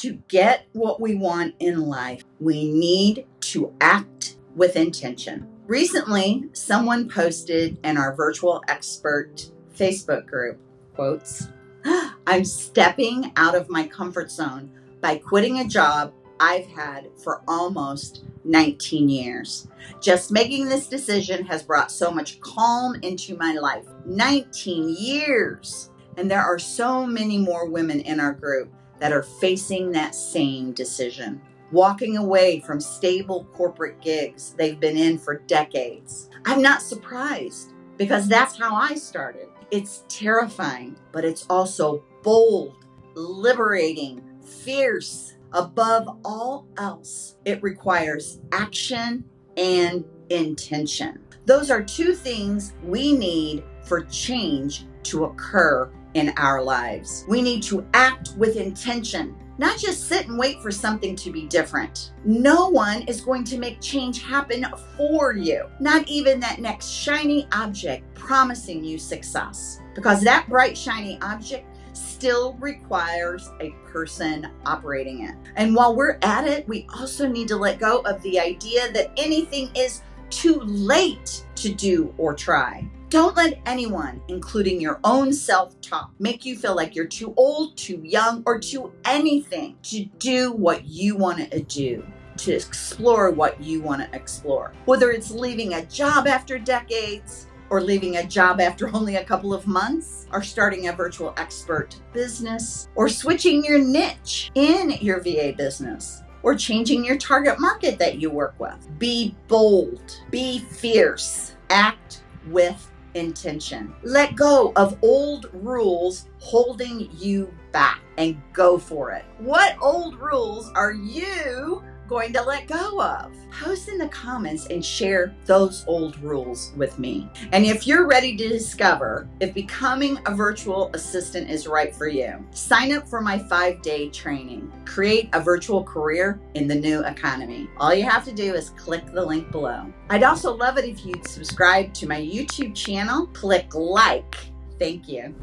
To get what we want in life, we need to act with intention. Recently, someone posted in our virtual expert Facebook group, quotes, I'm stepping out of my comfort zone by quitting a job I've had for almost 19 years. Just making this decision has brought so much calm into my life. 19 years. And there are so many more women in our group that are facing that same decision. Walking away from stable corporate gigs they've been in for decades. I'm not surprised because that's how I started. It's terrifying, but it's also bold, liberating, fierce. Above all else, it requires action and intention. Those are two things we need for change to occur in our lives. We need to act with intention, not just sit and wait for something to be different. No one is going to make change happen for you, not even that next shiny object promising you success, because that bright, shiny object still requires a person operating it. And while we're at it, we also need to let go of the idea that anything is too late to do or try. Don't let anyone, including your own self talk, make you feel like you're too old, too young, or too anything to do what you want to uh, do to explore what you want to explore. Whether it's leaving a job after decades, or leaving a job after only a couple of months, or starting a virtual expert business, or switching your niche in your VA business, or changing your target market that you work with. Be bold, be fierce, act with intention. Let go of old rules holding you back and go for it. What old rules are you going to let go of? Post in the comments and share those old rules with me. And if you're ready to discover if becoming a virtual assistant is right for you, sign up for my five day training. Create a virtual career in the new economy. All you have to do is click the link below. I'd also love it if you'd subscribe to my YouTube channel, click like. Thank you.